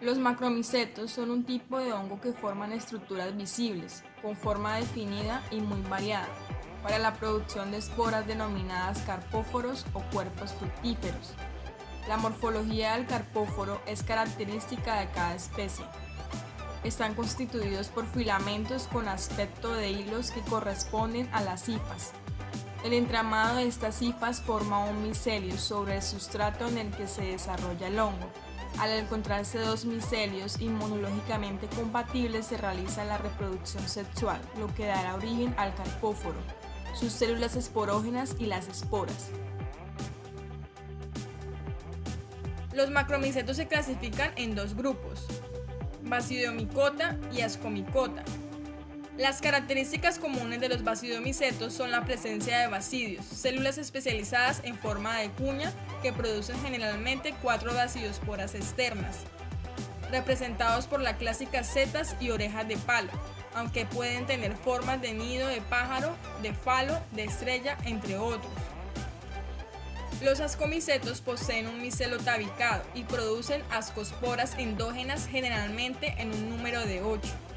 Los macromicetos son un tipo de hongo que forman estructuras visibles, con forma definida y muy variada, para la producción de esporas denominadas carpóforos o cuerpos fructíferos. La morfología del carpóforo es característica de cada especie. Están constituidos por filamentos con aspecto de hilos que corresponden a las hifas. El entramado de estas hifas forma un micelio sobre el sustrato en el que se desarrolla el hongo. Al encontrarse dos micelios inmunológicamente compatibles se realiza la reproducción sexual, lo que dará origen al carpóforo, sus células esporógenas y las esporas. Los macromicetos se clasifican en dos grupos, basidiomicota y ascomicota. Las características comunes de los basidomicetos son la presencia de basidios, células especializadas en forma de cuña que producen generalmente cuatro basidiosporas externas, representados por las clásicas setas y orejas de palo, aunque pueden tener formas de nido de pájaro, de falo, de estrella, entre otros. Los ascomicetos poseen un micelo tabicado y producen ascosporas endógenas generalmente en un número de 8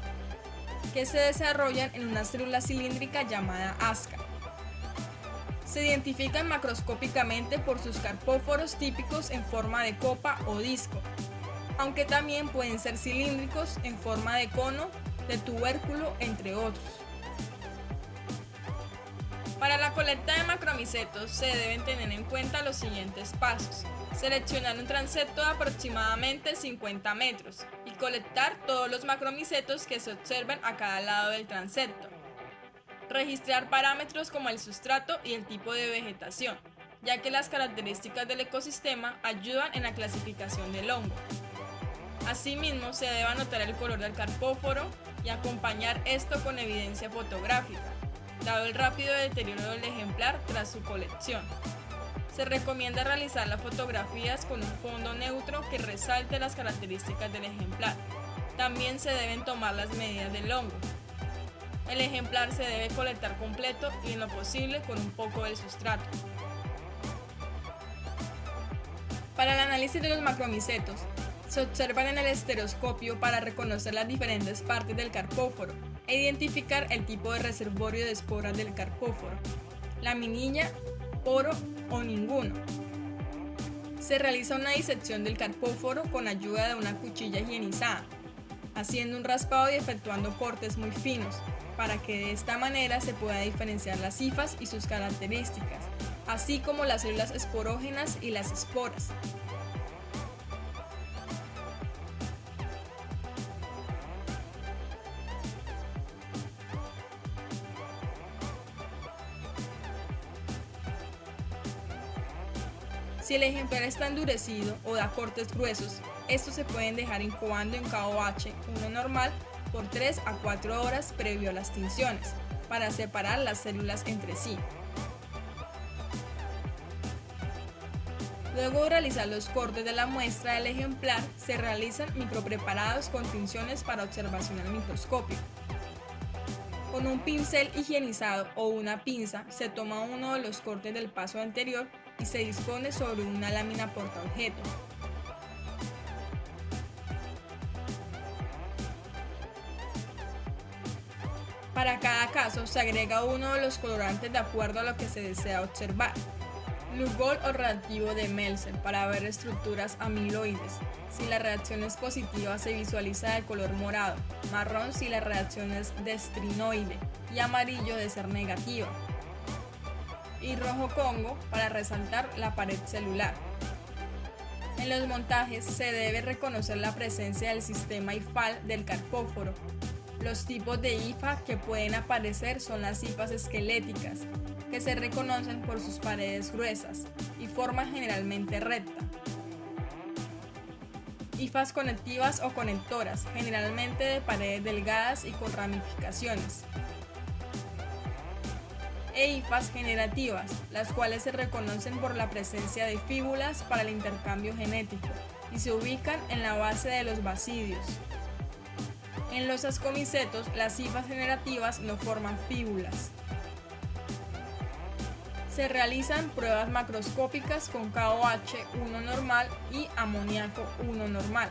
que se desarrollan en una célula cilíndrica llamada asca. Se identifican macroscópicamente por sus carpóforos típicos en forma de copa o disco, aunque también pueden ser cilíndricos en forma de cono, de tubérculo, entre otros. Para la colecta de macromicetos se deben tener en cuenta los siguientes pasos. Seleccionar un transepto de aproximadamente 50 metros y colectar todos los macromicetos que se observan a cada lado del transepto. Registrar parámetros como el sustrato y el tipo de vegetación, ya que las características del ecosistema ayudan en la clasificación del hongo. Asimismo, se debe anotar el color del carpóforo y acompañar esto con evidencia fotográfica dado el rápido deterioro del ejemplar tras su colección. Se recomienda realizar las fotografías con un fondo neutro que resalte las características del ejemplar. También se deben tomar las medidas del hongo. El ejemplar se debe colectar completo y en lo posible con un poco del sustrato. Para el análisis de los macromicetos, se observan en el estereoscopio para reconocer las diferentes partes del carpóforo, e identificar el tipo de reservorio de esporas del carpóforo, la minilla, poro o ninguno. Se realiza una disección del carpóforo con ayuda de una cuchilla higienizada, haciendo un raspado y efectuando cortes muy finos, para que de esta manera se pueda diferenciar las cifas y sus características, así como las células esporógenas y las esporas. Si el ejemplar está endurecido o da cortes gruesos, estos se pueden dejar incubando en KOH 1 normal por 3 a 4 horas previo a las tinciones, para separar las células entre sí. Luego de realizar los cortes de la muestra del ejemplar, se realizan micropreparados con tinciones para observación al microscopio. Con un pincel higienizado o una pinza se toma uno de los cortes del paso anterior y se dispone sobre una lámina portaobjeto. Para cada caso se agrega uno de los colorantes de acuerdo a lo que se desea observar. Lugol o reactivo de Melser para ver estructuras amiloides. Si la reacción es positiva se visualiza de color morado, marrón si la reacción es destrinoide y amarillo de ser negativa. Y rojo Congo para resaltar la pared celular. En los montajes se debe reconocer la presencia del sistema IFAL del carpóforo. Los tipos de IFA que pueden aparecer son las IFAs esqueléticas, que se reconocen por sus paredes gruesas y forma generalmente recta. Hifas conectivas o conectoras, generalmente de paredes delgadas y con ramificaciones. E hifas generativas, las cuales se reconocen por la presencia de fíbulas para el intercambio genético y se ubican en la base de los basidios. En los ascomicetos, las hifas generativas no forman fíbulas. Se realizan pruebas macroscópicas con KOH 1 normal y amoníaco 1 normal.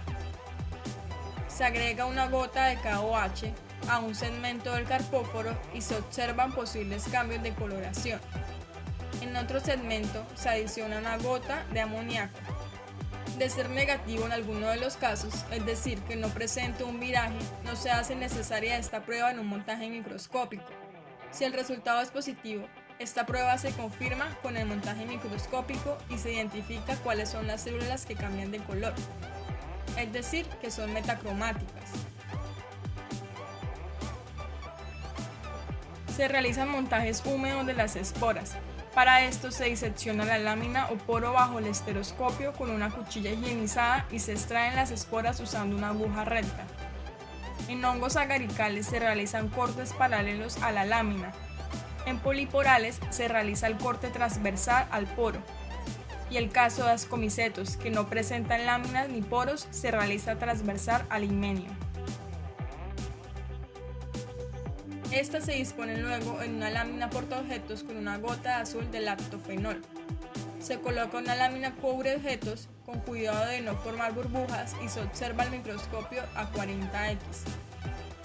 Se agrega una gota de KOH a un segmento del carpóforo y se observan posibles cambios de coloración. En otro segmento se adiciona una gota de amoníaco. De ser negativo en alguno de los casos, es decir, que no presente un viraje, no se hace necesaria esta prueba en un montaje microscópico. Si el resultado es positivo, esta prueba se confirma con el montaje microscópico y se identifica cuáles son las células que cambian de color, es decir, que son metacromáticas. Se realizan montajes húmedos de las esporas. Para esto se disecciona la lámina o poro bajo el esteroscopio con una cuchilla higienizada y se extraen las esporas usando una aguja recta. En hongos agaricales se realizan cortes paralelos a la lámina. En poliporales se realiza el corte transversal al poro. Y el caso de ascomicetos que no presentan láminas ni poros se realiza transversal al himenio. Estas se disponen luego en una lámina portaobjetos con una gota azul de lactofenol. Se coloca una lámina cubre objetos con cuidado de no formar burbujas y se observa el microscopio a 40x.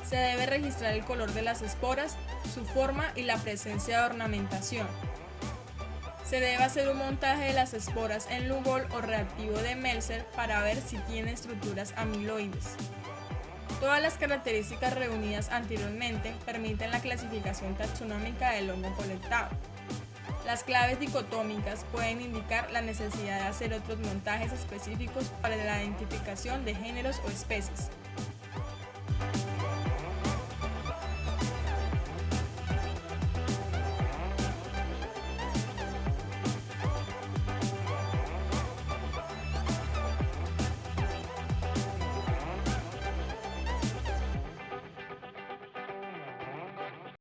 Se debe registrar el color de las esporas, su forma y la presencia de ornamentación. Se debe hacer un montaje de las esporas en Lugol o reactivo de Melzer para ver si tiene estructuras amiloides. Todas las características reunidas anteriormente permiten la clasificación taxonómica del hongo colectado. Las claves dicotómicas pueden indicar la necesidad de hacer otros montajes específicos para la identificación de géneros o especies.